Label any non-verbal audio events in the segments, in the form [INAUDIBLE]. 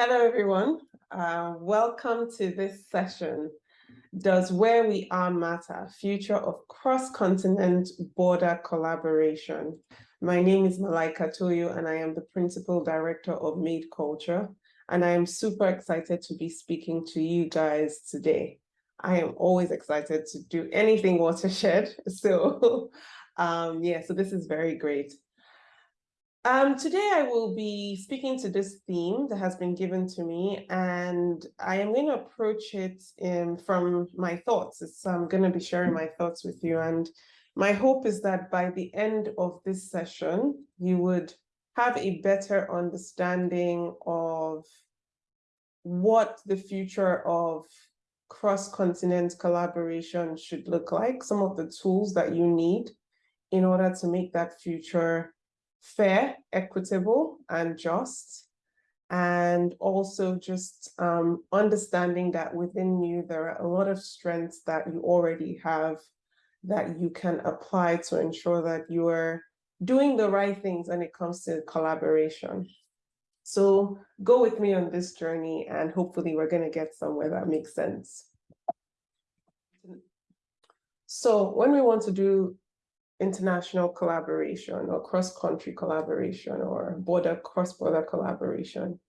Hello, everyone. Uh, welcome to this session. Does Where We Are Matter? Future of Cross-Continent Border Collaboration. My name is Malaika Toyo, and I am the Principal Director of Made Culture. And I am super excited to be speaking to you guys today. I am always excited to do anything watershed. [LAUGHS] So um, yeah, so this is very great. Um, today I will be speaking to this theme that has been given to me, and I am going to approach it in, from my thoughts. It's, I'm going to be sharing my thoughts with you, and my hope is that by the end of this session, you would have a better understanding of what the future of cross-continent collaboration should look like, some of the tools that you need in order to make that future fair, equitable, and just. And also just um, understanding that within you, there are a lot of strengths that you already have that you can apply to ensure that you are doing the right things when it comes to collaboration. So go with me on this journey and hopefully we're going to get somewhere that makes sense. So when we want to do international collaboration or cross-country collaboration or border cross-border collaboration.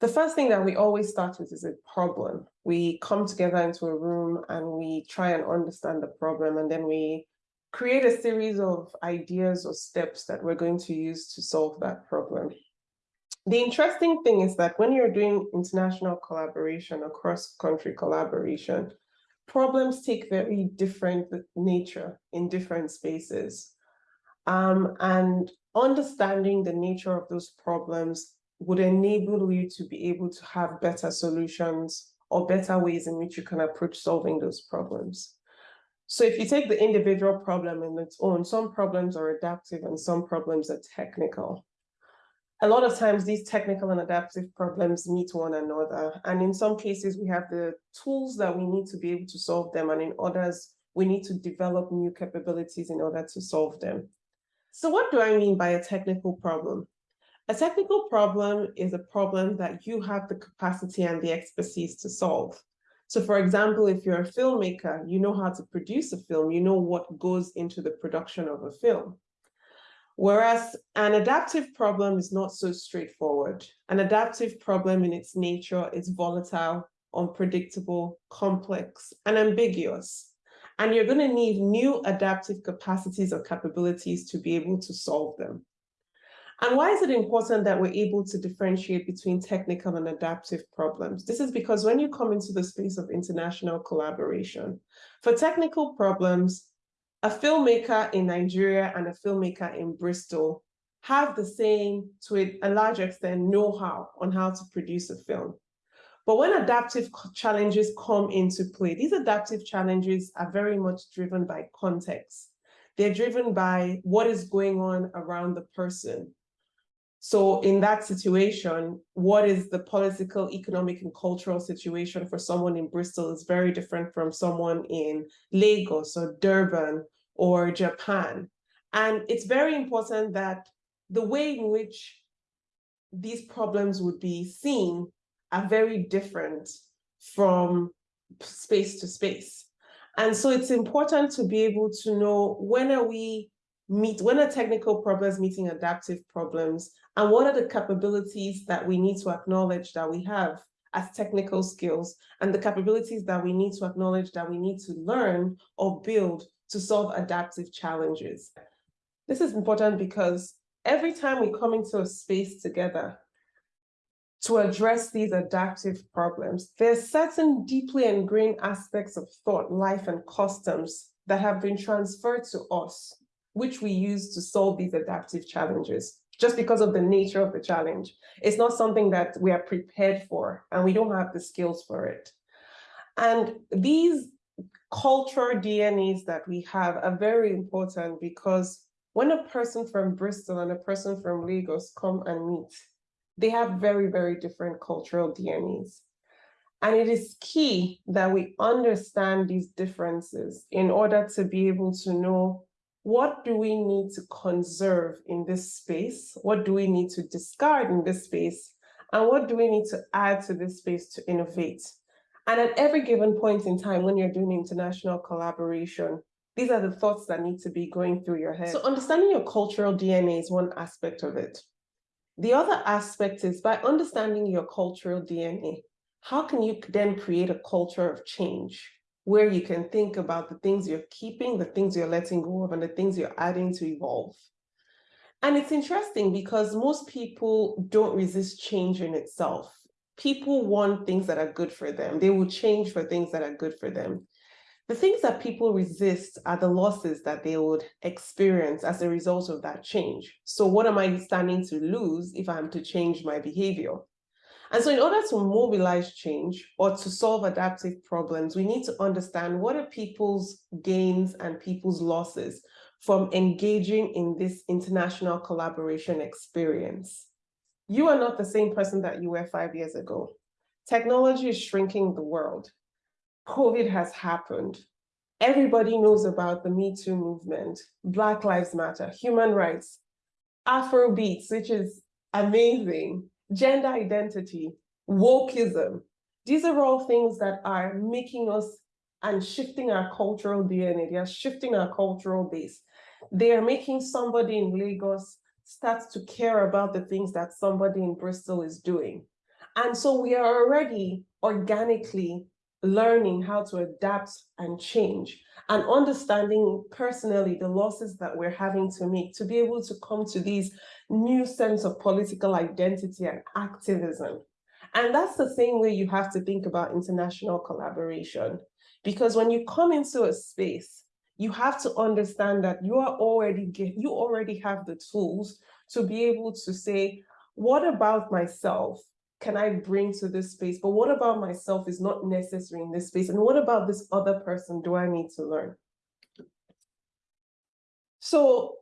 The first thing that we always start with is a problem. We come together into a room and we try and understand the problem and then we create a series of ideas or steps that we're going to use to solve that problem. The interesting thing is that when you're doing international collaboration or cross-country collaboration, problems take very different nature in different spaces. Um, and understanding the nature of those problems would enable you to be able to have better solutions or better ways in which you can approach solving those problems. So if you take the individual problem in its own, some problems are adaptive and some problems are technical a lot of times these technical and adaptive problems meet one another. And in some cases, we have the tools that we need to be able to solve them. And in others, we need to develop new capabilities in order to solve them. So what do I mean by a technical problem? A technical problem is a problem that you have the capacity and the expertise to solve. So for example, if you're a filmmaker, you know how to produce a film, you know what goes into the production of a film. Whereas an adaptive problem is not so straightforward. An adaptive problem in its nature is volatile, unpredictable, complex, and ambiguous. And you're going to need new adaptive capacities or capabilities to be able to solve them. And why is it important that we're able to differentiate between technical and adaptive problems? This is because when you come into the space of international collaboration, for technical problems, a filmmaker in Nigeria and a filmmaker in Bristol have the same, to a large extent, know-how on how to produce a film. But when adaptive challenges come into play, these adaptive challenges are very much driven by context. They're driven by what is going on around the person. So in that situation, what is the political, economic, and cultural situation for someone in Bristol is very different from someone in Lagos or Durban or Japan. And it's very important that the way in which these problems would be seen are very different from space to space. And so it's important to be able to know when are we meet, when are technical problems meeting adaptive problems, and what are the capabilities that we need to acknowledge that we have as technical skills, and the capabilities that we need to acknowledge that we need to learn or build to solve adaptive challenges. This is important because every time we come into a space together to address these adaptive problems, there's certain deeply ingrained aspects of thought, life, and customs that have been transferred to us, which we use to solve these adaptive challenges just because of the nature of the challenge. It's not something that we are prepared for and we don't have the skills for it. And these cultural DNAs that we have are very important because when a person from Bristol and a person from Lagos come and meet, they have very, very different cultural DNAs. And it is key that we understand these differences in order to be able to know what do we need to conserve in this space? What do we need to discard in this space? And what do we need to add to this space to innovate? And at every given point in time, when you're doing international collaboration, these are the thoughts that need to be going through your head. So understanding your cultural DNA is one aspect of it. The other aspect is by understanding your cultural DNA, how can you then create a culture of change where you can think about the things you're keeping, the things you're letting go of, and the things you're adding to evolve. And it's interesting because most people don't resist change in itself. People want things that are good for them. They will change for things that are good for them. The things that people resist are the losses that they would experience as a result of that change. So what am I standing to lose if I'm to change my behavior? And so in order to mobilize change or to solve adaptive problems, we need to understand what are people's gains and people's losses from engaging in this international collaboration experience. You are not the same person that you were five years ago. Technology is shrinking the world. COVID has happened. Everybody knows about the Me Too movement, Black Lives Matter, human rights, Afro beats, which is amazing gender identity, wokeism. These are all things that are making us and shifting our cultural DNA. They are shifting our cultural base. They are making somebody in Lagos start to care about the things that somebody in Bristol is doing. And so we are already organically learning how to adapt and change and understanding personally the losses that we're having to make to be able to come to these new sense of political identity and activism. And that's the same way you have to think about international collaboration. Because when you come into a space, you have to understand that you are already get, you already have the tools to be able to say, what about myself can I bring to this space? But what about myself is not necessary in this space? And what about this other person do I need to learn? So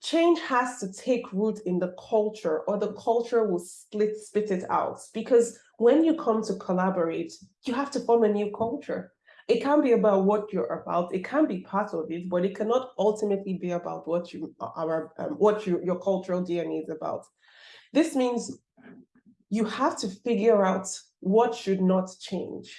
change has to take root in the culture or the culture will split, spit it out. Because when you come to collaborate, you have to form a new culture. It can be about what you're about. It can be part of it, but it cannot ultimately be about what you are, um, what you, your cultural DNA is about. This means you have to figure out what should not change.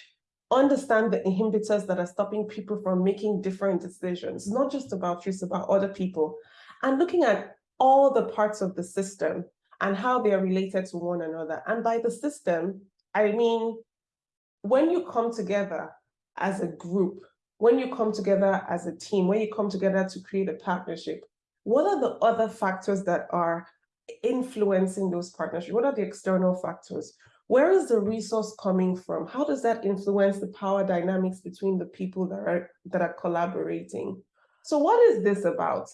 Understand the inhibitors that are stopping people from making different decisions. Not just about you, it's about other people. And looking at all the parts of the system and how they are related to one another. And by the system, I mean, when you come together as a group, when you come together as a team, when you come together to create a partnership, what are the other factors that are influencing those partnerships? What are the external factors? Where is the resource coming from? How does that influence the power dynamics between the people that are, that are collaborating? So what is this about?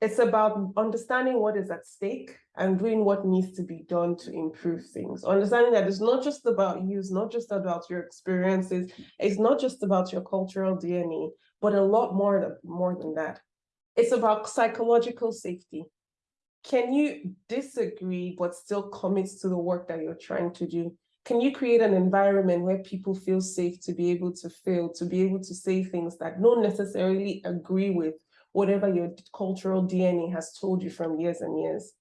It's about understanding what is at stake and doing what needs to be done to improve things. Understanding that it's not just about you, it's not just about your experiences, it's not just about your cultural DNA, but a lot more, than, more than that. It's about psychological safety can you disagree but still commit to the work that you're trying to do? Can you create an environment where people feel safe to be able to fail, to be able to say things that don't necessarily agree with whatever your cultural DNA has told you from years and years?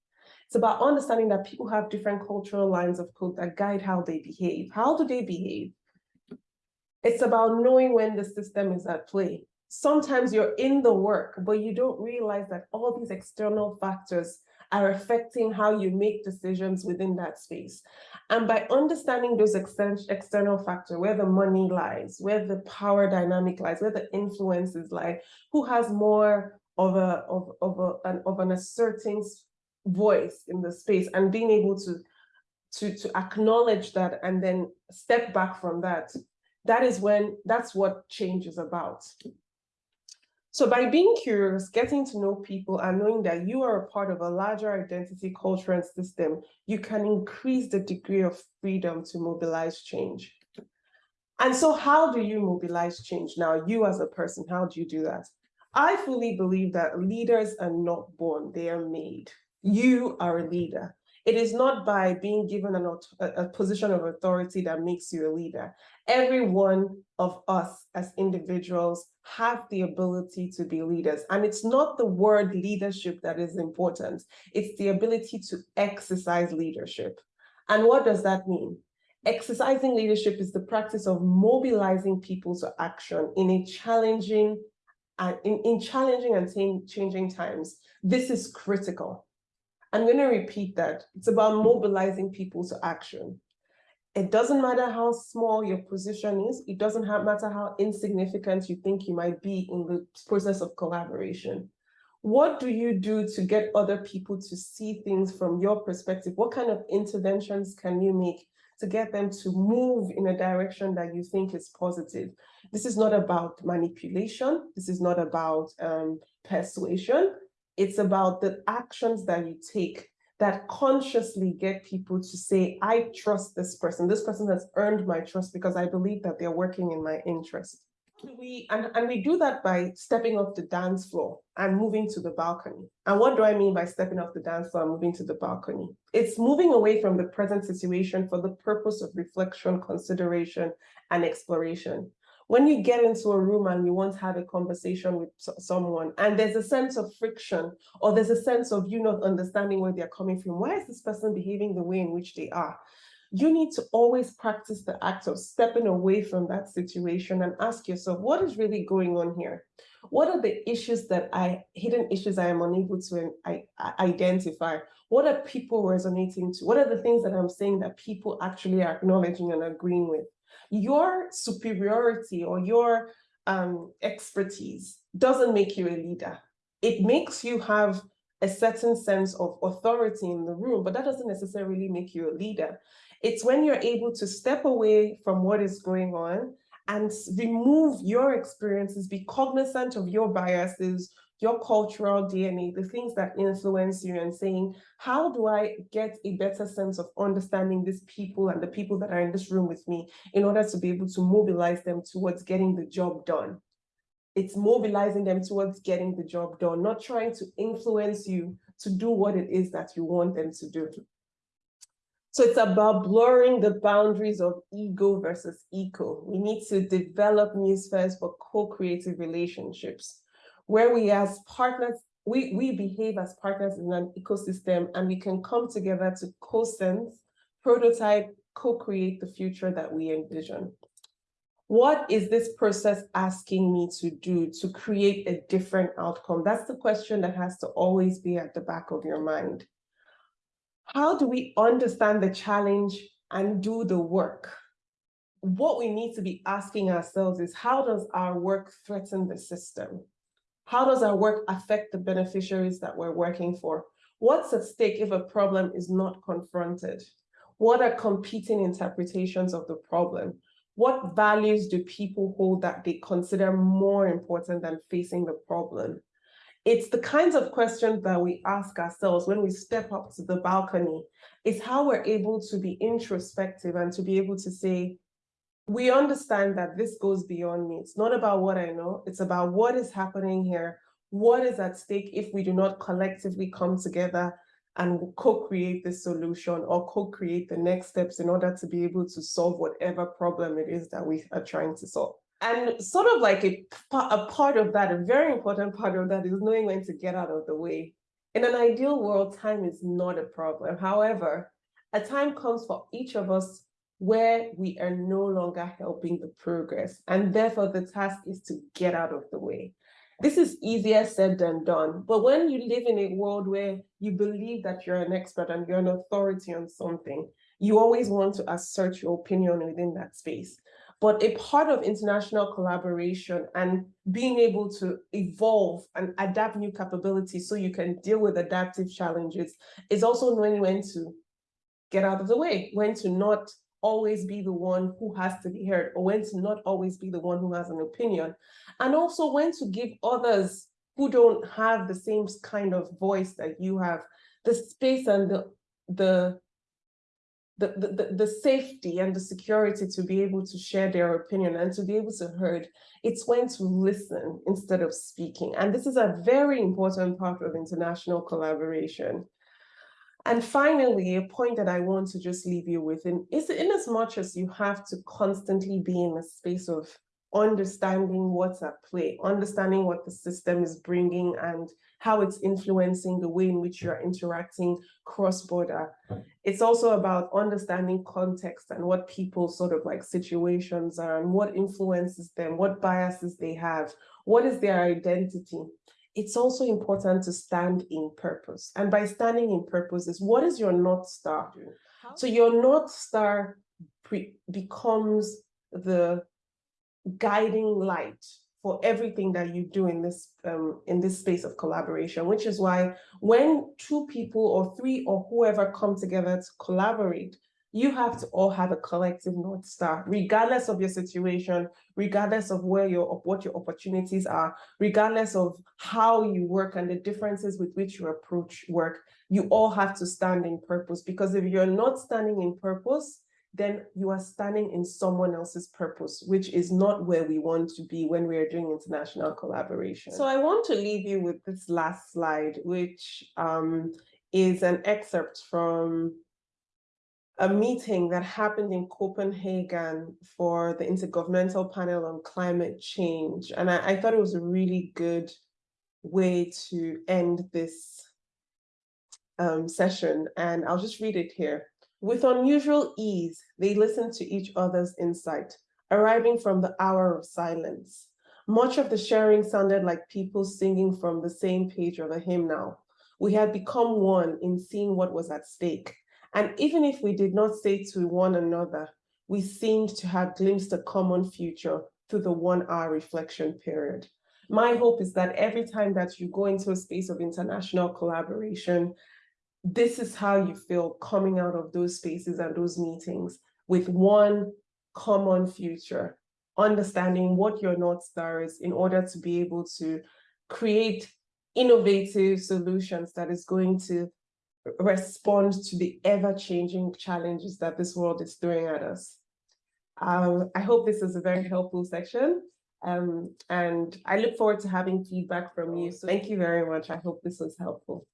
It's about understanding that people have different cultural lines of code that guide how they behave. How do they behave? It's about knowing when the system is at play. Sometimes you're in the work, but you don't realize that all these external factors are affecting how you make decisions within that space. And by understanding those external factors, where the money lies, where the power dynamic lies, where the influences lie, who has more of a of of a, an of an asserting voice in the space, and being able to to to acknowledge that and then step back from that, that is when that's what change is about. So by being curious, getting to know people and knowing that you are a part of a larger identity, culture, and system, you can increase the degree of freedom to mobilize change. And so how do you mobilize change? Now, you as a person, how do you do that? I fully believe that leaders are not born, they are made. You are a leader. It is not by being given an, a position of authority that makes you a leader. Every one of us as individuals have the ability to be leaders. And it's not the word leadership that is important. It's the ability to exercise leadership. And what does that mean? Exercising leadership is the practice of mobilizing people to action in a challenging and in, in challenging and changing times. This is critical. I'm going to repeat that. It's about mobilizing people to action. It doesn't matter how small your position is. It doesn't matter how insignificant you think you might be in the process of collaboration. What do you do to get other people to see things from your perspective? What kind of interventions can you make to get them to move in a direction that you think is positive? This is not about manipulation. This is not about um, persuasion. It's about the actions that you take that consciously get people to say, I trust this person. This person has earned my trust because I believe that they're working in my interest. We and, and we do that by stepping off the dance floor and moving to the balcony. And what do I mean by stepping off the dance floor and moving to the balcony? It's moving away from the present situation for the purpose of reflection, consideration, and exploration when you get into a room and you want to have a conversation with someone and there's a sense of friction or there's a sense of you not understanding where they're coming from, why is this person behaving the way in which they are? You need to always practice the act of stepping away from that situation and ask yourself, what is really going on here? What are the issues that I, hidden issues I am unable to I, identify? What are people resonating to? What are the things that I'm saying that people actually are acknowledging and agreeing with? Your superiority or your um, expertise doesn't make you a leader. It makes you have a certain sense of authority in the room, but that doesn't necessarily make you a leader. It's when you're able to step away from what is going on and remove your experiences, be cognizant of your biases, your cultural DNA, the things that influence you and saying, how do I get a better sense of understanding these people and the people that are in this room with me in order to be able to mobilize them towards getting the job done? It's mobilizing them towards getting the job done, not trying to influence you to do what it is that you want them to do. So it's about blurring the boundaries of ego versus eco. We need to develop new spheres for co-creative relationships where we as partners, we, we behave as partners in an ecosystem and we can come together to co-sense, prototype, co-create the future that we envision. What is this process asking me to do to create a different outcome? That's the question that has to always be at the back of your mind. How do we understand the challenge and do the work? What we need to be asking ourselves is how does our work threaten the system? How does our work affect the beneficiaries that we're working for? What's at stake if a problem is not confronted? What are competing interpretations of the problem? What values do people hold that they consider more important than facing the problem? It's the kinds of questions that we ask ourselves when we step up to the balcony. It's how we're able to be introspective and to be able to say, we understand that this goes beyond me. It's not about what I know. It's about what is happening here. What is at stake if we do not collectively come together and co-create the solution or co-create the next steps in order to be able to solve whatever problem it is that we are trying to solve. And sort of like a, a part of that, a very important part of that is knowing when to get out of the way. In an ideal world, time is not a problem. However, a time comes for each of us where we are no longer helping the progress. And therefore, the task is to get out of the way. This is easier said than done. But when you live in a world where you believe that you're an expert and you're an authority on something, you always want to assert your opinion within that space. But a part of international collaboration and being able to evolve and adapt new capabilities so you can deal with adaptive challenges is also knowing when to get out of the way, when to not always be the one who has to be heard or when to not always be the one who has an opinion. And also when to give others who don't have the same kind of voice that you have, the space and the, the, the, the, the safety and the security to be able to share their opinion and to be able to heard. It's when to listen instead of speaking. And this is a very important part of international collaboration. And finally, a point that I want to just leave you with in, is in as much as you have to constantly be in a space of understanding what's at play, understanding what the system is bringing and how it's influencing the way in which you're interacting cross-border. It's also about understanding context and what people's sort of like situations are and what influences them, what biases they have, what is their identity. It's also important to stand in purpose. And by standing in purpose is what is your North Star? So your North Star becomes the guiding light for everything that you do in this um, in this space of collaboration, which is why when two people or three or whoever come together to collaborate, you have to all have a collective North Star, regardless of your situation, regardless of where your what your opportunities are, regardless of how you work and the differences with which you approach work, you all have to stand in purpose. Because if you're not standing in purpose, then you are standing in someone else's purpose, which is not where we want to be when we are doing international collaboration. So I want to leave you with this last slide, which um, is an excerpt from a meeting that happened in Copenhagen for the Intergovernmental Panel on Climate Change. And I, I thought it was a really good way to end this um, session. And I'll just read it here. With unusual ease, they listened to each other's insight, arriving from the hour of silence. Much of the sharing sounded like people singing from the same page of a hymnal. We had become one in seeing what was at stake. And even if we did not say to one another, we seemed to have glimpsed a common future through the one hour reflection period. My hope is that every time that you go into a space of international collaboration, this is how you feel coming out of those spaces and those meetings with one common future, understanding what your North Star is in order to be able to create innovative solutions that is going to respond to the ever-changing challenges that this world is throwing at us. Um, I hope this is a very helpful section. Um, and I look forward to having feedback from you. So thank you very much. I hope this was helpful.